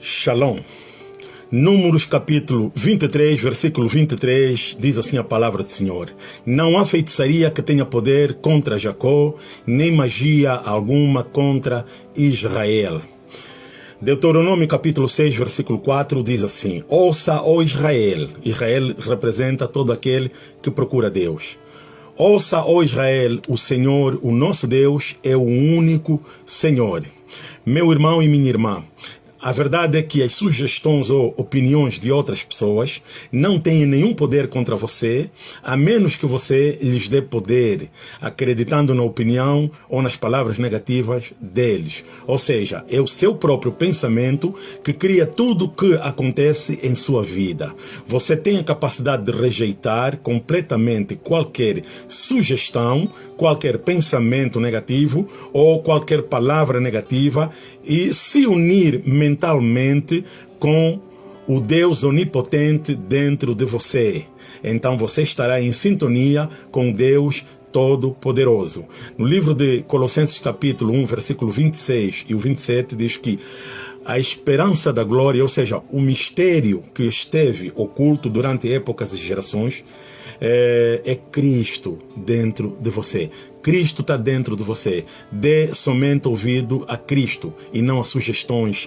Shalom. Números capítulo 23, versículo 23, diz assim a palavra do Senhor: Não há feitiçaria que tenha poder contra Jacó, nem magia alguma contra Israel. Deuteronômio capítulo 6, versículo 4 diz assim: Ouça, ó Israel. Israel representa todo aquele que procura Deus. Ouça, ó Israel, o Senhor, o nosso Deus, é o único Senhor. Meu irmão e minha irmã, a verdade é que as sugestões ou opiniões de outras pessoas não têm nenhum poder contra você, a menos que você lhes dê poder, acreditando na opinião ou nas palavras negativas deles. Ou seja, é o seu próprio pensamento que cria tudo o que acontece em sua vida. Você tem a capacidade de rejeitar completamente qualquer sugestão, qualquer pensamento negativo ou qualquer palavra negativa e se unir mentalmente com o Deus onipotente dentro de você. Então você estará em sintonia com Deus Todo-Poderoso. No livro de Colossenses, capítulo 1, versículo 26 e o 27, diz que a esperança da glória, ou seja, o mistério que esteve oculto durante épocas e gerações, é, é Cristo dentro de você. Cristo está dentro de você. Dê somente ouvido a Cristo e não a sugestões